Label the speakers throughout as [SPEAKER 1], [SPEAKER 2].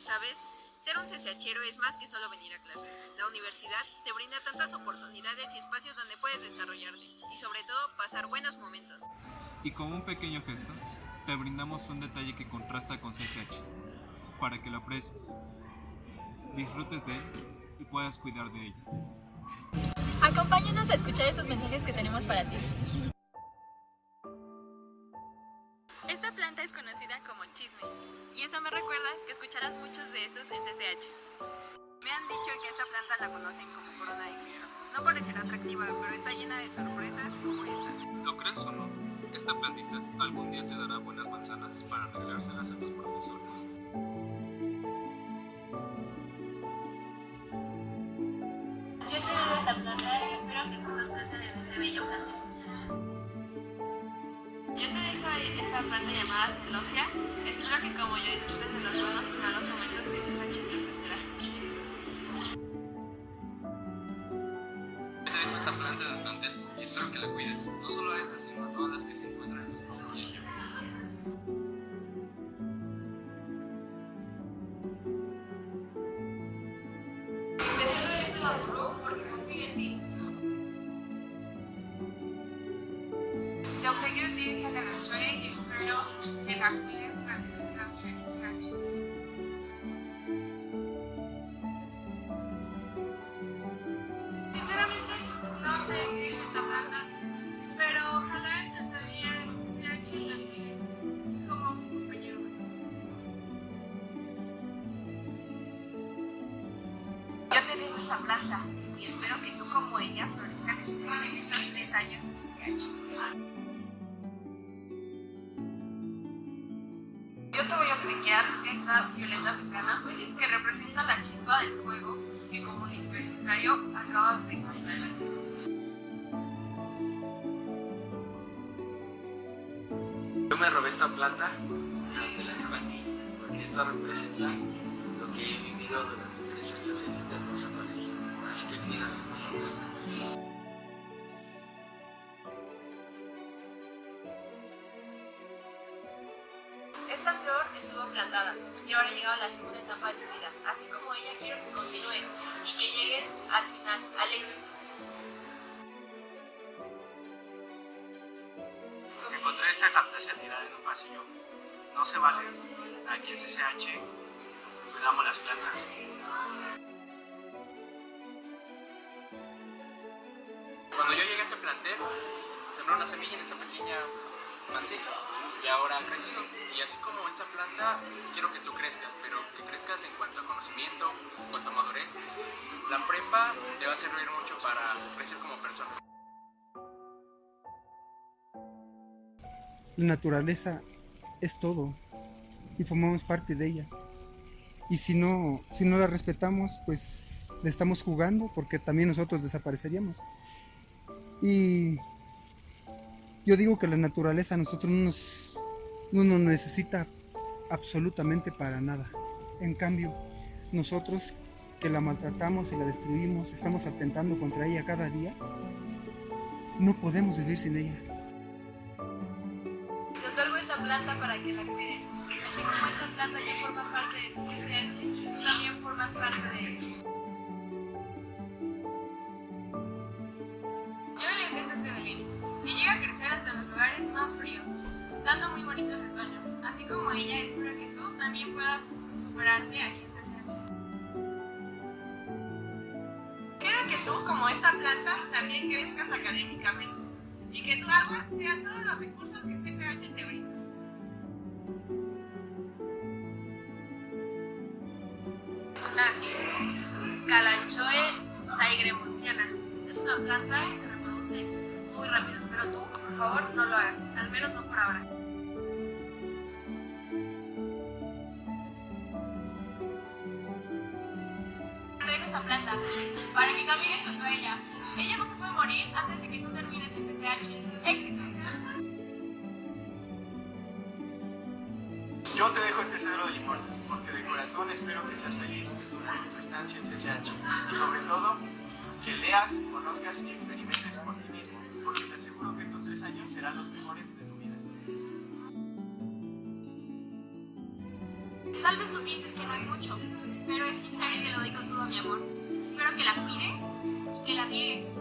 [SPEAKER 1] ¿Sabes? Ser un CCHero es más que solo venir a clases. La universidad te brinda tantas oportunidades y espacios donde puedes desarrollarte y sobre todo pasar buenos momentos.
[SPEAKER 2] Y como un pequeño gesto, te brindamos un detalle que contrasta con CCH, para que lo aprecies, disfrutes de él y puedas cuidar de ello.
[SPEAKER 3] Acompáñanos a escuchar esos mensajes que tenemos para ti.
[SPEAKER 4] Esta planta es conocida como chisme, y eso me recuerda que escucharás muchos de estos en CCH.
[SPEAKER 1] Me han dicho que esta planta la conocen como corona de Cristo. No parecerá atractiva, pero está llena de sorpresas como esta.
[SPEAKER 2] ¿Lo crees o no? Esta plantita algún día te dará buenas manzanas para regalárselas a tus profesores.
[SPEAKER 5] Yo he esta planta y espero que todos crezcan en este bello planta.
[SPEAKER 4] Esta planta llamada celosia. Espero que como yo disfrutes de los buenos y malos momentos que CCH te ofrecerá.
[SPEAKER 2] Te dejo esta planta del plantel y espero que la cuides, no solo a esta, sino a todas las que se encuentran en nuestro colegio.
[SPEAKER 4] CCH. Sinceramente, no sé qué es esta planta, pero ojalá en tu estadía en CCH la cuides como un compañero más.
[SPEAKER 1] Yo te rindo esta planta y espero que tú como ella florezcan en estos tres años de CCH.
[SPEAKER 4] Yo te voy a obsequiar esta violeta africana que representa la chispa del fuego que como universitario acabas de encontrar.
[SPEAKER 6] Yo me robé esta planta, pero te la dejo a ti, porque esta representa lo que he vivido durante tres años en este hermoso colegio. Así que cuídalo.
[SPEAKER 4] Esta estuvo plantada y ahora ha llegado la segunda etapa de su vida. Así como ella, quiero que continúes y que llegues al final, al éxito.
[SPEAKER 7] Encontré esta cartesa tirada en un pasillo. No se vale. Aquí en CCH cuidamos las plantas.
[SPEAKER 6] Cuando yo llegué a este plantel, sembré una semilla en esta pequeña maceta y ahora ha crecido. Y así como esta planta, quiero que tú crezcas, pero que crezcas en cuanto a conocimiento, en cuanto a madurez. La prepa te va a servir mucho para crecer como persona.
[SPEAKER 8] La naturaleza es todo y formamos parte de ella. Y si no, si no la respetamos, pues le estamos jugando porque también nosotros desapareceríamos. Y yo digo que la naturaleza a nosotros no nos, no nos necesita absolutamente para nada. En cambio, nosotros que la maltratamos y la destruimos, estamos atentando contra ella cada día, no podemos vivir sin ella.
[SPEAKER 4] Te otorgo esta planta para que la cuides. Así como esta planta ya forma parte de tu CCH, tú también formas parte de él. Más fríos, dando muy bonitos retoños. Así como ella, espero que tú también puedas superarte aquí en CCH. Quiero que tú, como esta planta, también crezcas académicamente y que tu agua sea todos los recursos que CCH te brinda. Calanchoe taigremontiana. Es una planta que se reproduce muy rápido, pero tú, por favor, no lo hagas, al menos no por ahora. Te dejo esta planta para que camines junto a ella. Ella no se puede morir antes de que tú termines el CCH. ¡Éxito!
[SPEAKER 7] Yo te dejo este cedro de limón, porque de corazón espero que seas feliz durante tu estancia en CCH. Y sobre todo, que leas, conozcas y experimentes serán los mejores de tu vida.
[SPEAKER 4] Tal vez tú pienses que no es mucho, pero es sincero y te lo doy con todo mi amor. Espero que la cuides y que la riegues,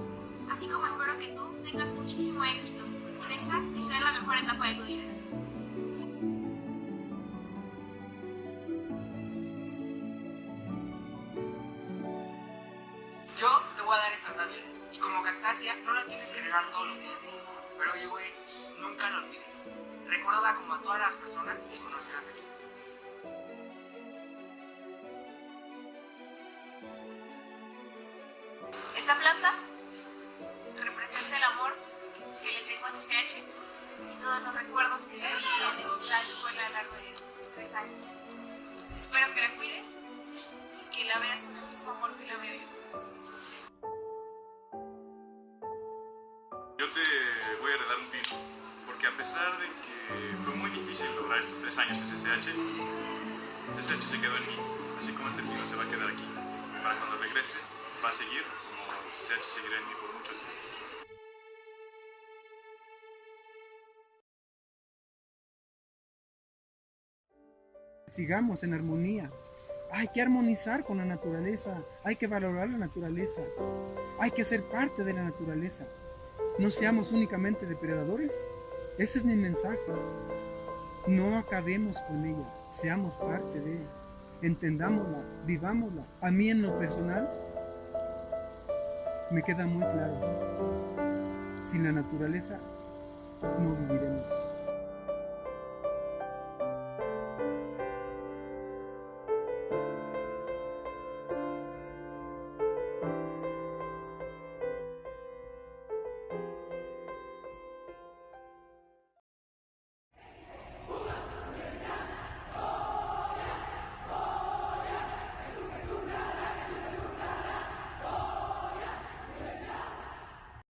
[SPEAKER 4] así como espero que tú tengas muchísimo éxito en esta que será la mejor etapa de tu vida.
[SPEAKER 9] Yo te voy a dar esta sábila y como cactácea no la tienes que regar todos los días. Pero güey, nunca la olvides. Recuérdala como a todas las personas que conocerás aquí.
[SPEAKER 4] Esta planta representa el amor que le tengo a CCH y todos los recuerdos que le di en esta escuela a lo largo de tres años. Espero que la cuides y que la veas
[SPEAKER 10] pesar de que fue muy difícil lograr estos tres años en CCH, CCH se quedó en mí, así como este pino se va a quedar aquí. Para cuando regrese, va a seguir como CCH seguirá en mí por mucho tiempo.
[SPEAKER 8] Sigamos en armonía. Hay que armonizar con la naturaleza, hay que valorar la naturaleza, hay que ser parte de la naturaleza. No seamos únicamente depredadores. Ese es mi mensaje. No acabemos con ella, seamos parte de ella. Entendámosla, vivámosla. A mí en lo personal me queda muy claro. Sin la naturaleza no viviré.